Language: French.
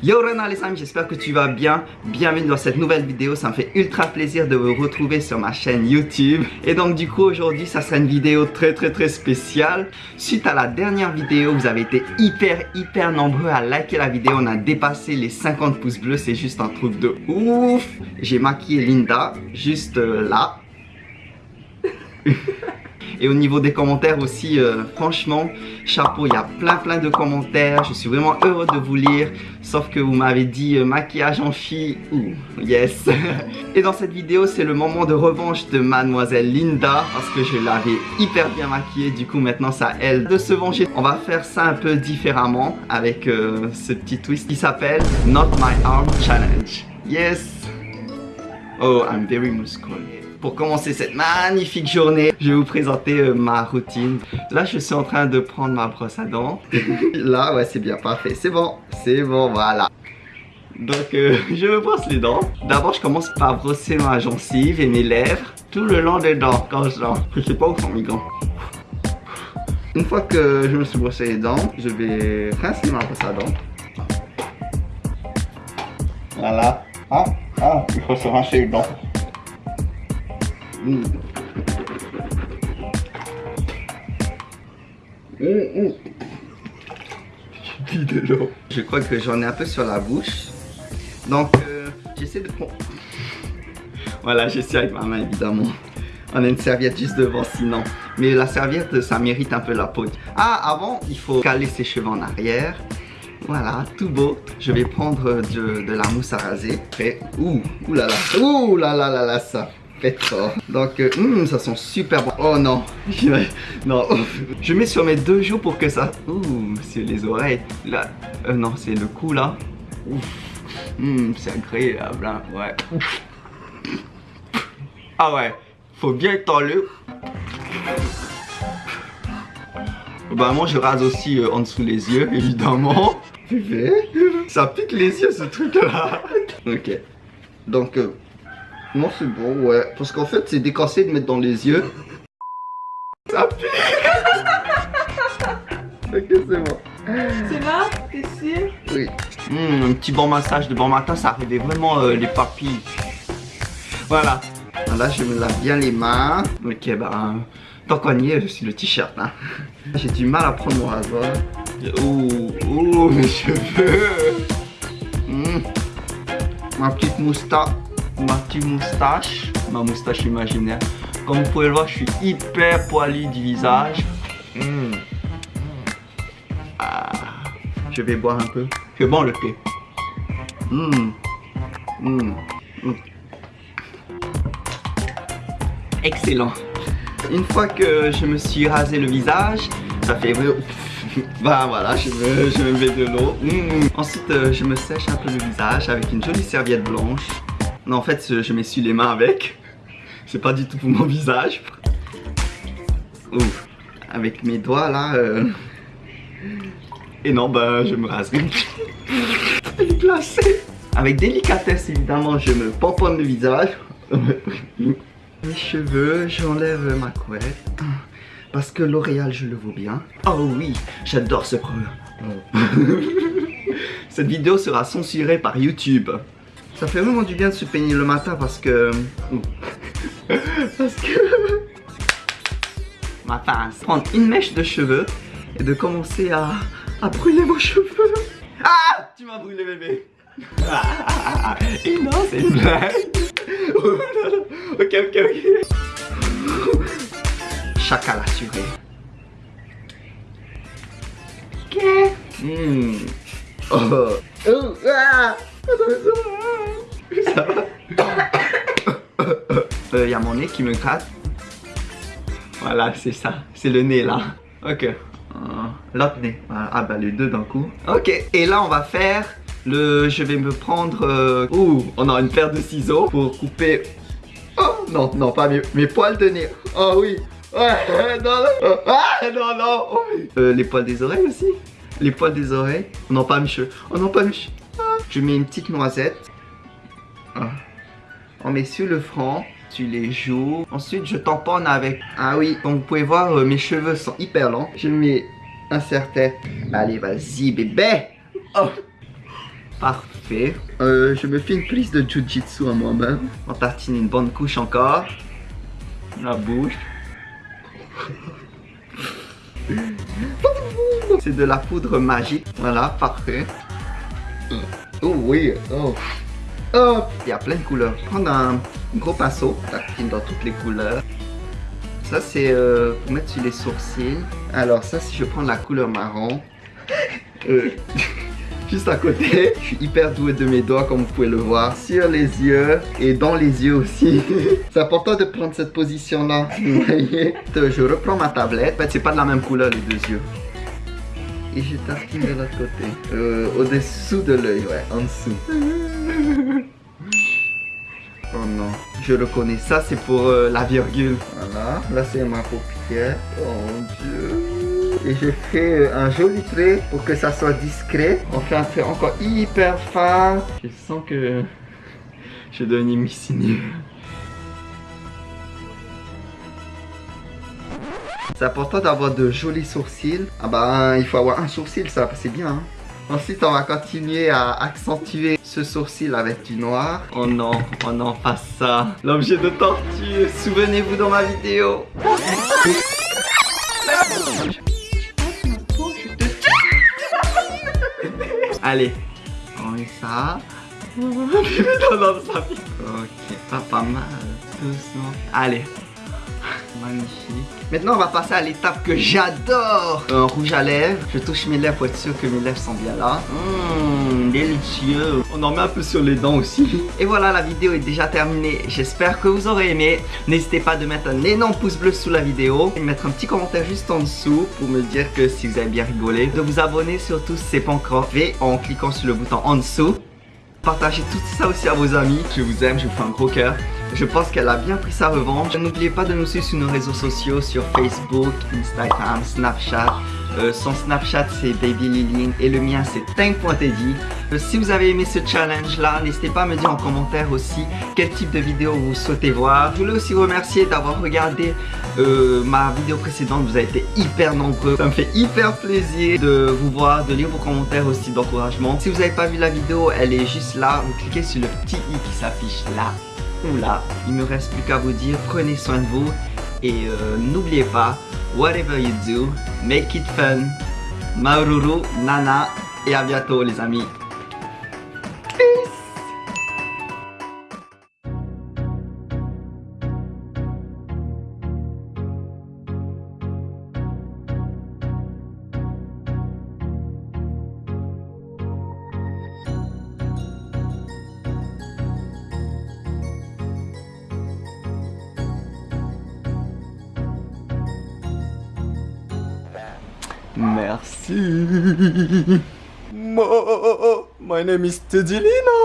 Yo Rena les amis, j'espère que tu vas bien. Bienvenue dans cette nouvelle vidéo, ça me fait ultra plaisir de vous retrouver sur ma chaîne YouTube. Et donc du coup aujourd'hui, ça sera une vidéo très très très spéciale. Suite à la dernière vidéo, vous avez été hyper hyper nombreux à liker la vidéo. On a dépassé les 50 pouces bleus, c'est juste un truc de ouf. J'ai maquillé Linda, juste euh, là. Et au niveau des commentaires aussi, euh, franchement, chapeau, il y a plein plein de commentaires. Je suis vraiment heureux de vous lire. Sauf que vous m'avez dit euh, maquillage en fille. Ouh, yes. Et dans cette vidéo, c'est le moment de revanche de mademoiselle Linda. Parce que je l'avais hyper bien maquillée. Du coup, maintenant, c'est à elle de se venger. On va faire ça un peu différemment avec euh, ce petit twist qui s'appelle Not My Arm Challenge. Yes. Oh, I'm very muscular. Pour commencer cette magnifique journée, je vais vous présenter euh, ma routine. Là, je suis en train de prendre ma brosse à dents. Là, ouais, c'est bien, parfait. C'est bon, c'est bon, voilà. Donc, euh, je me brosse les dents. D'abord, je commence par brosser ma gencive et mes lèvres tout le long des dents quand je dors. Je sais pas où sont mes gants. Une fois que je me suis brossé les dents, je vais rincer ma brosse à dents. Voilà. Ah, ah, il faut se rincer les dents. Mmh. Mmh, Je crois que j'en ai un peu sur la bouche. Donc, euh, j'essaie de. Voilà, j'essaie avec ma main, évidemment. On a une serviette juste devant, sinon. Mais la serviette, ça mérite un peu la peau. Ah, avant, il faut caler ses cheveux en arrière. Voilà, tout beau. Je vais prendre de, de la mousse à raser. Prêt. Ouh, ouh là là. Ouh là là là là, ça. Donc, euh, hmm, ça sent super bon. Oh non, non. Je mets sur mes deux joues pour que ça... Ouh, c'est les oreilles. Là, euh, non, c'est le cou là. Hmm, c'est agréable, hein. ouais. Ah ouais, faut bien le. Bah moi je rase aussi euh, en dessous les yeux, évidemment. Ça pique les yeux ce truc là. ok. Donc... Non, c'est bon, ouais. Parce qu'en fait, c'est décassé de mettre dans les yeux. Ça pue Ok, c'est bon. C'est bon T'es sûr? Oui. Mmh, un petit bon massage de bon matin, ça arrivait vraiment euh, les papilles. Voilà. Là, je me lave bien les mains. Ok, bah, tant qu'on y est, je suis le t-shirt. Hein. J'ai du mal à prendre mon rasoir. Ouh, ouh, mes cheveux. Mmh. Ma petite moustache ma petite moustache, ma moustache imaginaire. Comme vous pouvez le voir, je suis hyper poilu du visage. Hmm. Ah. Je vais boire un peu. C'est bon le thé. Hmm. Hmm. Excellent. Une fois que je me suis rasé le visage, ça fait... Bah voilà, je me, je me mets de l'eau. Ensuite, euh, je me sèche un peu le visage avec une jolie serviette blanche. Non, en fait, je m'essuie les mains avec. C'est pas du tout pour mon visage. Ouf. Avec mes doigts là. Euh. Et non, bah, je me rase. Elle. Avec délicatesse, évidemment, je me pomponne le visage. Mes cheveux, j'enlève ma couette. Parce que L'Oréal, je le vaux bien. Oh oui, j'adore ce produit. Cette vidéo sera censurée par YouTube. Ça fait vraiment du bien de se peigner le matin parce que... parce que... Ma face. Prendre une mèche de cheveux et de commencer à, à brûler vos cheveux. Ah Tu m'as brûlé bébé. et non, c'est une blague. ok, ok, ok. Chacal assuré. Ok. Mmh. Oh. Oh. Ah. Va Il euh, y a mon nez qui me gratte. Voilà, c'est ça. C'est le nez là. Ok. Euh, l'autre nez. Ah bah les deux d'un coup. Ok. Et là on va faire le... Je vais me prendre... Euh... Ouh, on a une paire de ciseaux pour couper... Oh non, non, pas mes, mes poils de nez. Oh oui. Ouais, non, non. Ah, non, non. Oh, euh, les poils des oreilles aussi. Les poils des oreilles. On n'a pas mes cheveux. On n'a pas mes cheveux. Je mets une petite noisette. Ah. On met sur le front, sur les joues. Ensuite, je tamponne avec... Ah oui, comme vous pouvez voir, euh, mes cheveux sont hyper longs. Je mets un serre-tête. Allez, vas-y, bébé. Oh. Parfait. Euh, je me fais une prise de jujitsu à moi-même. On tartine une bonne couche encore. La bouche. C'est de la poudre magique. Voilà, parfait. Oh oui, oh. Oh, il y a plein de couleurs. Prendre un gros pinceau, tartine dans toutes les couleurs. Ça, c'est euh, pour mettre sur les sourcils. Alors, ça, si je prends la couleur marron, euh, juste à côté, je suis hyper doué de mes doigts, comme vous pouvez le voir, sur les yeux et dans les yeux aussi. c'est important de prendre cette position-là, vous voyez. Je reprends ma tablette. En fait, c'est pas de la même couleur, les deux yeux. Et je tartine de l'autre côté. Euh, Au-dessous de l'œil, ouais, en dessous. Oh non, je le connais. Ça, c'est pour euh, la virgule. Voilà, là, c'est ma paupière. Oh mon dieu. Et je fais euh, un joli trait pour que ça soit discret. On fait un trait encore hyper fin. Je sens que je deviens missiné. C'est important d'avoir de jolis sourcils. Ah bah, il faut avoir un sourcil, ça, c'est bien. Hein. Ensuite, on va continuer à accentuer ce sourcil avec du noir. Oh non, oh non, pas ça. L'objet de tortue, souvenez-vous dans ma vidéo. Allez, on met ça. ça Ok, pas, pas mal. Doucement. Allez, Magnifique. Maintenant, on va passer à l'étape que j'adore. Un rouge à lèvres. Je touche mes lèvres pour être sûr que mes lèvres sont bien là. Mmh, délicieux. On en met un peu sur les dents aussi. Et voilà, la vidéo est déjà terminée. J'espère que vous aurez aimé. N'hésitez pas de mettre un énorme pouce bleu sous la vidéo. Et de mettre un petit commentaire juste en dessous pour me dire que si vous avez bien rigolé. De vous abonner surtout si c'est pas encore fait en cliquant sur le bouton en dessous. Partagez tout ça aussi à vos amis. Je vous aime, je vous fais un gros cœur. Je pense qu'elle a bien pris sa revanche. N'oubliez pas de nous suivre sur nos réseaux sociaux, sur Facebook, Instagram, Snapchat. Euh, son Snapchat c'est Baby Lilin et le mien c'est Tank.teddy. Euh, si vous avez aimé ce challenge là, n'hésitez pas à me dire en commentaire aussi quel type de vidéo vous souhaitez voir. Je voulais aussi remercier d'avoir regardé euh, ma vidéo précédente, vous avez été hyper nombreux. Ça me fait hyper plaisir de vous voir, de lire vos commentaires aussi d'encouragement. Si vous n'avez pas vu la vidéo, elle est juste là. Vous cliquez sur le petit i qui s'affiche là là, il me reste plus qu'à vous dire prenez soin de vous et euh, n'oubliez pas, whatever you do, make it fun. Maururu, Nana et à bientôt les amis. Merci. My name is Teddy Lina.